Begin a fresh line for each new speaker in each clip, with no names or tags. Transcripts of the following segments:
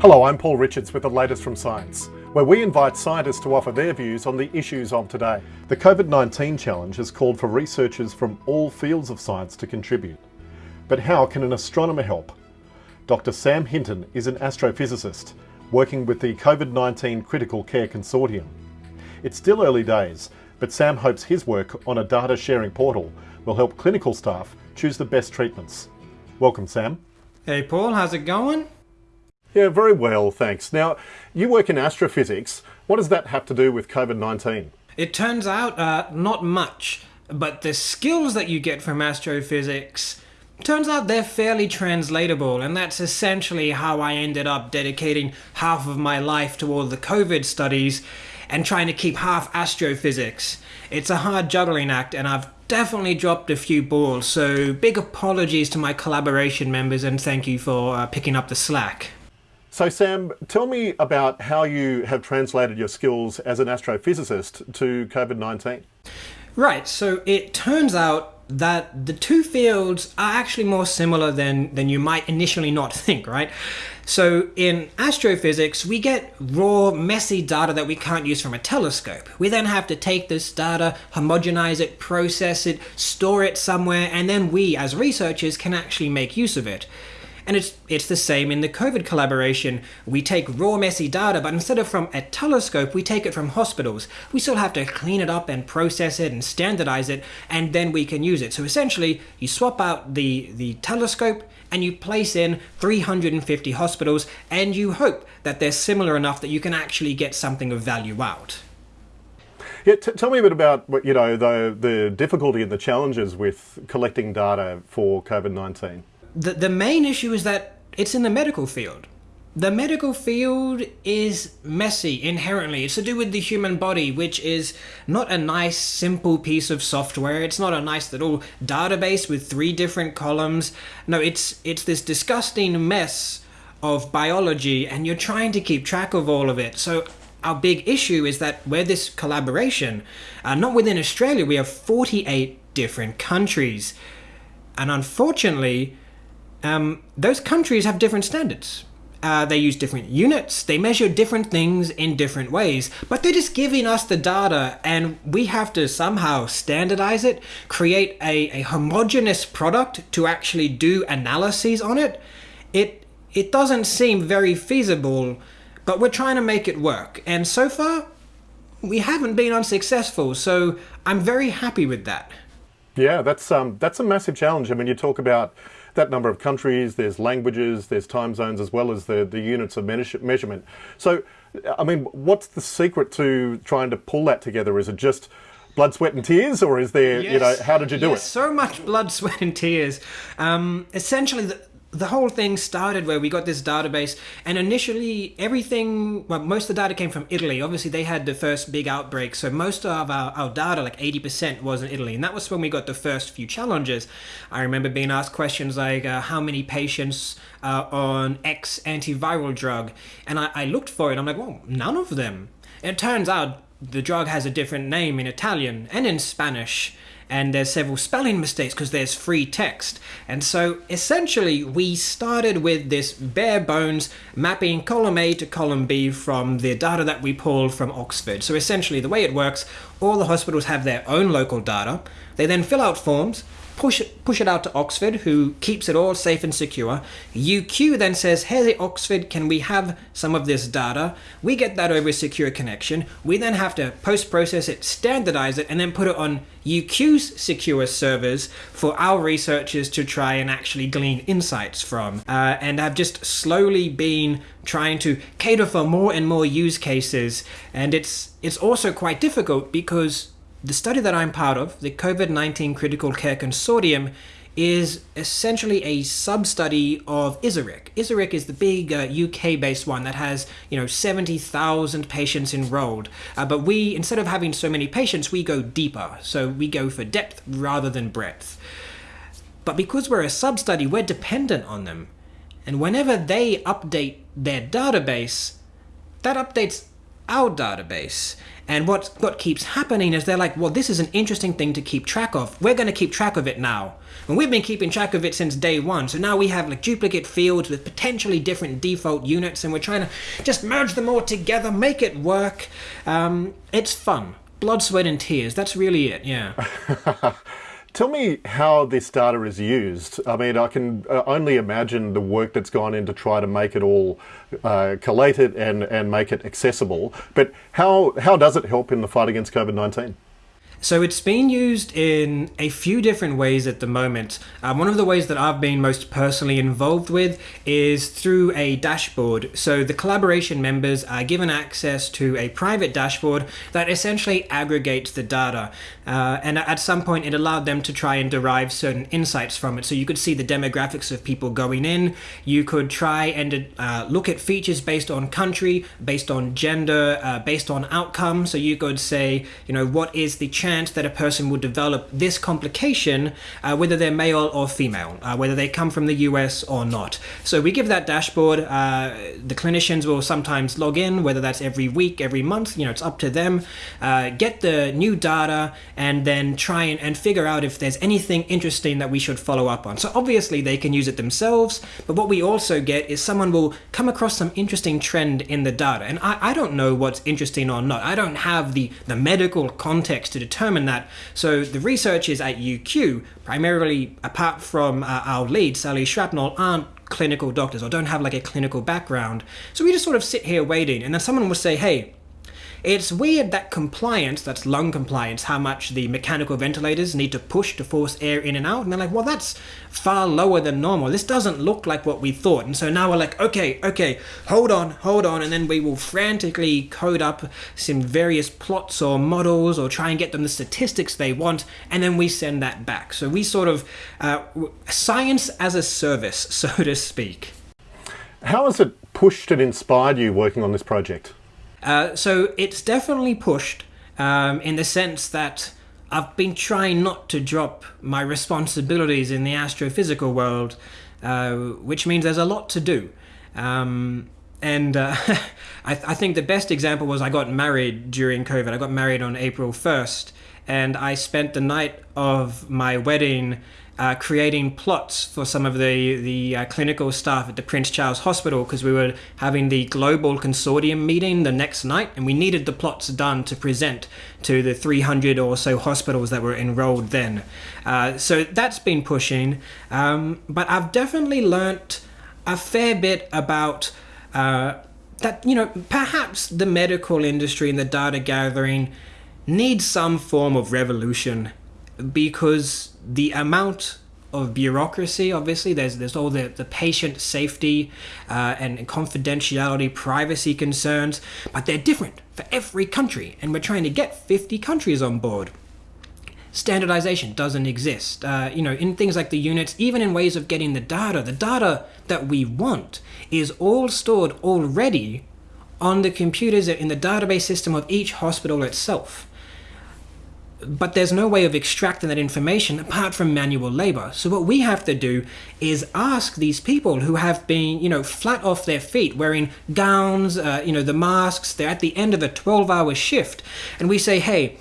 Hello, I'm Paul Richards with the latest from science, where we invite scientists to offer their views on the issues of today. The COVID-19 challenge has called for researchers from all fields of science to contribute. But how can an astronomer help? Dr Sam Hinton is an astrophysicist working with the COVID-19 Critical Care Consortium. It's still early days, but Sam hopes his work on a data sharing portal will help clinical staff choose the best treatments. Welcome, Sam.
Hey Paul, how's it going?
Yeah, very well, thanks. Now, you work in astrophysics. What does that have to do with COVID-19?
It turns out uh, not much, but the skills that you get from astrophysics turns out they're fairly translatable, and that's essentially how I ended up dedicating half of my life to all the COVID studies and trying to keep half astrophysics. It's a hard juggling act, and I've definitely dropped a few balls, so big apologies to my collaboration members and thank you for uh, picking up the slack.
So Sam, tell me about how you have translated your skills as an astrophysicist to COVID-19.
Right, so it turns out that the two fields are actually more similar than, than you might initially not think, right? So in astrophysics, we get raw, messy data that we can't use from a telescope. We then have to take this data, homogenize it, process it, store it somewhere, and then we, as researchers, can actually make use of it. And it's, it's the same in the COVID collaboration. We take raw messy data, but instead of from a telescope, we take it from hospitals. We still have to clean it up and process it and standardize it, and then we can use it. So essentially, you swap out the, the telescope and you place in 350 hospitals, and you hope that they're similar enough that you can actually get something of value out.
Yeah, tell me a bit about what you know the the difficulty and the challenges with collecting data for COVID nineteen
the, the main issue is that it's in the medical field. The medical field is messy inherently. It's to do with the human body, which is not a nice, simple piece of software. It's not a nice little database with three different columns. No, it's it's this disgusting mess of biology, and you're trying to keep track of all of it. So our big issue is that we're this collaboration, uh, not within Australia, we have 48 different countries. And unfortunately, um, those countries have different standards. Uh, they use different units, they measure different things in different ways, but they're just giving us the data and we have to somehow standardize it, create a, a homogeneous product to actually do analyses on it. It, it doesn't seem very feasible, but we're trying to make it work. And so far, we haven't been unsuccessful, so I'm very happy with that.
Yeah, that's, um, that's a massive challenge. I mean, you talk about that number of countries, there's languages, there's time zones, as well as the, the units of measurement. So, I mean, what's the secret to trying to pull that together? Is it just blood, sweat and tears or is there, yes. you know, how did you do
yes,
it?
so much blood, sweat and tears. Um, essentially, the, the whole thing started where we got this database and initially everything well most of the data came from italy. Obviously they had the first big outbreak so most of our, our data like 80% was in italy and that was when we got the first few challenges. I remember being asked questions like uh, how many patients uh, on x antiviral drug? And I, I looked for it i'm like well none of them. It turns out the drug has a different name in italian and in spanish and there's several spelling mistakes because there's free text. And so essentially we started with this bare bones mapping column A to column B from the data that we pulled from Oxford. So essentially the way it works, all the hospitals have their own local data. They then fill out forms, push it, push it out to Oxford, who keeps it all safe and secure. UQ then says, hey, Oxford, can we have some of this data? We get that over a secure connection. We then have to post-process it, standardize it, and then put it on UQ's secure servers for our researchers to try and actually glean insights from. Uh, and I've just slowly been trying to cater for more and more use cases. And it's, it's also quite difficult because the study that I'm part of, the COVID-19 Critical Care Consortium, is essentially a sub-study of ISARIC. ISARIC is the big uh, UK-based one that has, you know, 70,000 patients enrolled. Uh, but we, instead of having so many patients, we go deeper. So we go for depth rather than breadth. But because we're a sub-study, we're dependent on them. And whenever they update their database, that updates our database. And what, what keeps happening is they're like, well, this is an interesting thing to keep track of. We're going to keep track of it now. And we've been keeping track of it since day one. So now we have like duplicate fields with potentially different default units, and we're trying to just merge them all together, make it work. Um, it's fun. Blood, sweat, and tears. That's really it, yeah.
Tell me how this data is used. I mean, I can uh, only imagine the work that's gone in to try to make it all uh, collated and, and make it accessible. But how, how does it help in the fight against COVID-19?
So it's being used in a few different ways at the moment. Um, one of the ways that I've been most personally involved with is through a dashboard. So the collaboration members are given access to a private dashboard that essentially aggregates the data. Uh, and at some point, it allowed them to try and derive certain insights from it. So you could see the demographics of people going in. You could try and uh, look at features based on country, based on gender, uh, based on outcome. So you could say, you know, what is the chance chance that a person would develop this complication, uh, whether they're male or female, uh, whether they come from the US or not. So we give that dashboard. Uh, the clinicians will sometimes log in, whether that's every week, every month, you know, it's up to them. Uh, get the new data and then try and, and figure out if there's anything interesting that we should follow up on. So obviously they can use it themselves, but what we also get is someone will come across some interesting trend in the data. And I, I don't know what's interesting or not. I don't have the, the medical context to determine determine that. So the researchers at UQ, primarily apart from uh, our lead, Sally Shrapnel, aren't clinical doctors or don't have like a clinical background. So we just sort of sit here waiting and then someone will say, hey, it's weird that compliance, that's lung compliance, how much the mechanical ventilators need to push to force air in and out. And they're like, well, that's far lower than normal. This doesn't look like what we thought. And so now we're like, okay, okay, hold on, hold on. And then we will frantically code up some various plots or models or try and get them the statistics they want. And then we send that back. So we sort of, uh, science as a service, so to speak.
How has it pushed and inspired you working on this project?
Uh, so it's definitely pushed um, in the sense that I've been trying not to drop my responsibilities in the astrophysical world, uh, which means there's a lot to do. Um, and uh, I, th I, think the best example was I got married during COVID. I got married on April 1st, and I spent the night of my wedding uh, creating plots for some of the, the uh, clinical staff at the Prince Charles Hospital because we were having the global consortium meeting the next night and we needed the plots done to present to the 300 or so hospitals that were enrolled then. Uh, so that's been pushing, um, but I've definitely learnt a fair bit about uh, that, you know, perhaps the medical industry and the data gathering needs some form of revolution because the amount of bureaucracy obviously there's there's all the, the patient safety uh, and, confidentiality privacy concerns but they're different for every country and we're trying to get 50 countries on board. Standardization doesn't exist. Uh, you know in things like the units even in ways of getting the data the data that we want is all stored already on the computers in the database system of each hospital itself but there's no way of extracting that information apart from manual labor. So what we have to do is ask these people who have been, you know, flat off their feet, wearing gowns, uh, you know, the masks, they're at the end of a 12 hour shift. And we say, hey,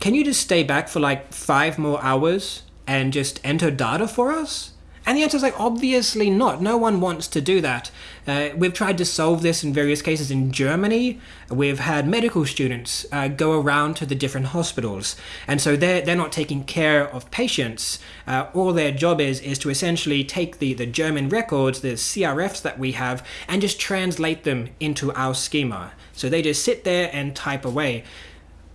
can you just stay back for like five more hours and just enter data for us? And the answer is like, obviously not. No one wants to do that. Uh, we've tried to solve this in various cases in Germany. We've had medical students uh, go around to the different hospitals. And so they're, they're not taking care of patients. Uh, all their job is, is to essentially take the, the German records, the CRFs that we have, and just translate them into our schema. So they just sit there and type away.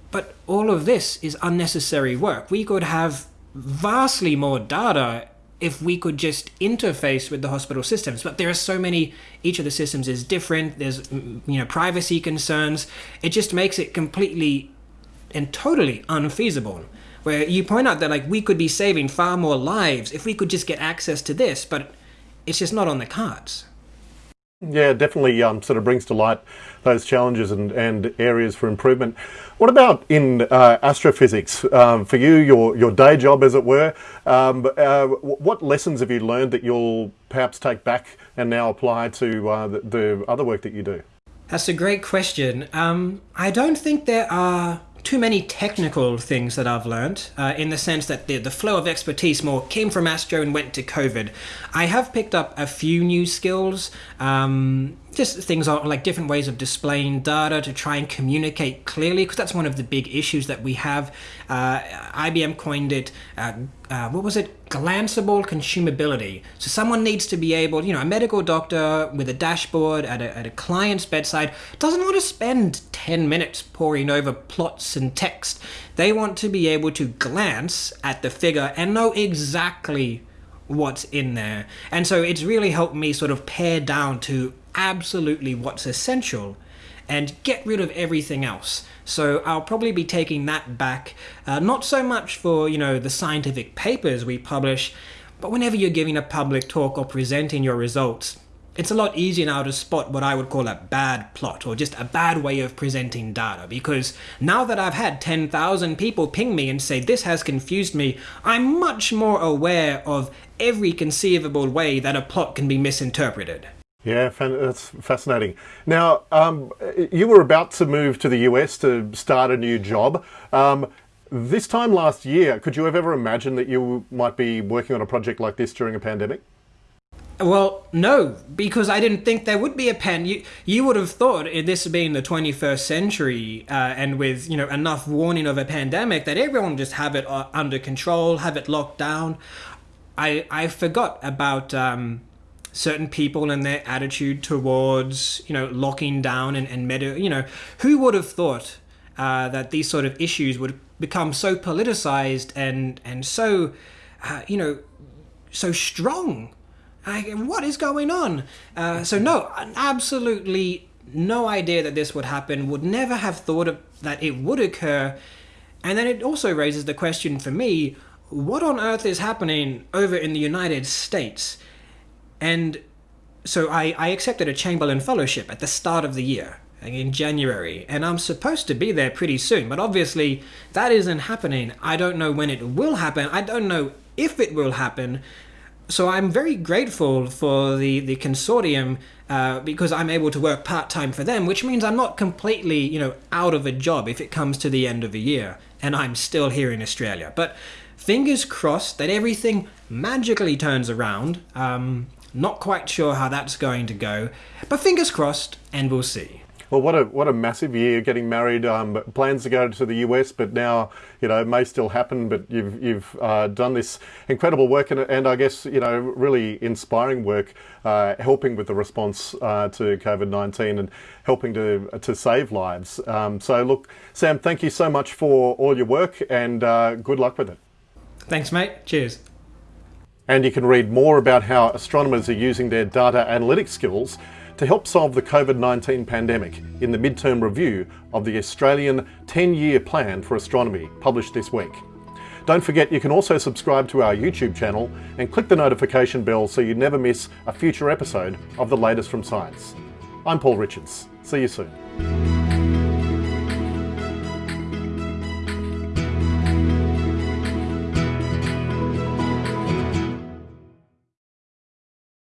But all of this is unnecessary work. We could have vastly more data if we could just interface with the hospital systems. But there are so many, each of the systems is different. There's, mm, you know, privacy concerns. It just makes it completely and totally unfeasible. Where you point out that like we could be saving far more lives if we could just get access to this, but it's just not on the cards.
Yeah, definitely um, sort of brings to light those challenges and, and areas for improvement. What about in uh, astrophysics? Um, for you, your, your day job, as it were, um, uh, what lessons have you learned that you'll perhaps take back and now apply to uh, the, the, other work that you do?
That's a great question. Um, I don't think there are too many technical things that I've learned uh, in the sense that the, the flow of expertise more came from Astro and went to COVID. I have picked up a few new skills, um, just things like different ways of displaying data to try and communicate clearly, because that's one of the big issues that we have. Uh, IBM coined it, uh, uh, what was it? Glanceable consumability. So someone needs to be able, you know, a medical doctor with a dashboard at a, at a client's bedside doesn't want to spend 10 minutes poring over plots and text. They want to be able to glance at the figure and know exactly what's in there. And so it's really helped me sort of pare down to absolutely what's essential and get rid of everything else. So I'll probably be taking that back, uh, not so much for, you know, the scientific papers we publish, but whenever you're giving a public talk or presenting your results, it's a lot easier now to spot what I would call a bad plot or just a bad way of presenting data because now that I've had 10,000 people ping me and say this has confused me, I'm much more aware of every conceivable way that a plot can be misinterpreted.
Yeah, that's fascinating. Now, um, you were about to move to the US to start a new job. Um, this time last year, could you have ever imagined that you might be working on a project like this during a pandemic?
Well, no, because I didn't think there would be a pen. You you would have thought this being the 21st century uh, and with you know enough warning of a pandemic that everyone just have it uh, under control, have it locked down. I I forgot about um, certain people and their attitude towards you know locking down and and meta. You know who would have thought uh, that these sort of issues would become so politicized and and so uh, you know so strong I, what is going on? Uh, so no, absolutely no idea that this would happen. Would never have thought of, that it would occur. And then it also raises the question for me: What on earth is happening over in the United States? And so I, I accepted a Chamberlain Fellowship at the start of the year in January, and I'm supposed to be there pretty soon, but obviously that isn't happening. I don't know when it will happen. I don't know if it will happen so I'm very grateful for the the consortium uh, because I'm able to work part time for them, which means I'm not completely you know out of a job if it comes to the end of the year, and I'm still here in Australia. But fingers crossed that everything magically turns around. Um, not quite sure how that's going to go, but fingers crossed, and we'll see.
Well, what a what a massive year getting married. Um, plans to go to the US, but now you know it may still happen. But you've you've uh, done this incredible work, and, and I guess you know really inspiring work, uh, helping with the response uh, to COVID nineteen and helping to to save lives. Um, so look, Sam, thank you so much for all your work, and uh, good luck with it.
Thanks, mate. Cheers.
And you can read more about how astronomers are using their data analytics skills to help solve the COVID-19 pandemic in the midterm review of the Australian 10-year plan for astronomy published this week. Don't forget you can also subscribe to our YouTube channel and click the notification bell so you never miss a future episode of the latest from science. I'm Paul Richards. See you soon.